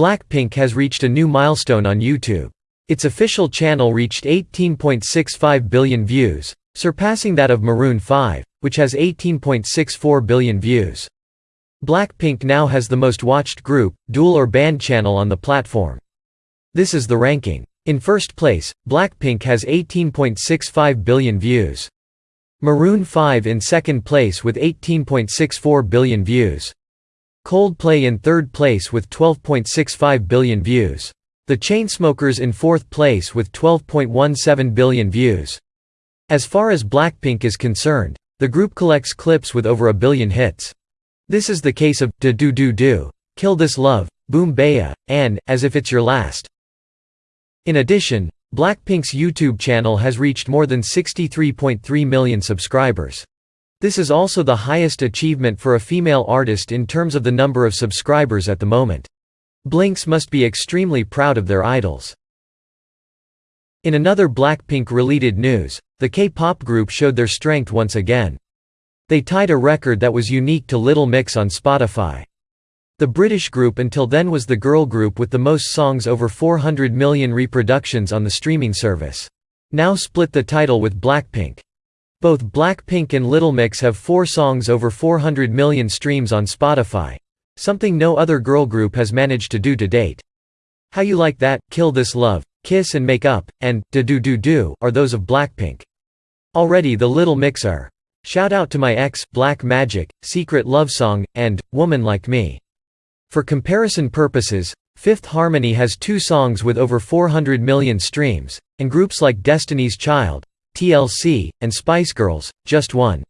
Blackpink has reached a new milestone on YouTube. Its official channel reached 18.65 billion views, surpassing that of Maroon 5, which has 18.64 billion views. Blackpink now has the most watched group, dual or band channel on the platform. This is the ranking. In first place, Blackpink has 18.65 billion views. Maroon 5 in second place with 18.64 billion views. Coldplay in third place with 12.65 billion views. The Chainsmokers in fourth place with 12.17 billion views. As far as Blackpink is concerned, the group collects clips with over a billion hits. This is the case of Ddu-Du Ddu-Du, Kill This Love, Boombayah, and As If It's Your Last. In addition, Blackpink's YouTube channel has reached more than 63.3 million subscribers. This is also the highest achievement for a female artist in terms of the number of subscribers at the moment. Blinks must be extremely proud of their idols. In another Blackpink-related news, the K-pop group showed their strength once again. They tied a record that was unique to Little Mix on Spotify. The British group until then was the girl group with the most songs over 400 million reproductions on the streaming service. Now split the title with Blackpink. Both Blackpink and Little Mix have four songs over 400 million streams on Spotify. Something no other girl group has managed to do to date. How You Like That, Kill This Love, Kiss and Make Up, and Ddu-Du Ddu-Du are those of Blackpink. Already the Little Mix are Shout Out to My Ex, Black Magic, Secret Love Song, and Woman Like Me. For comparison purposes, Fifth Harmony has two songs with over 400 million streams, and groups like Destiny's Child, TLC, and Spice Girls, just one.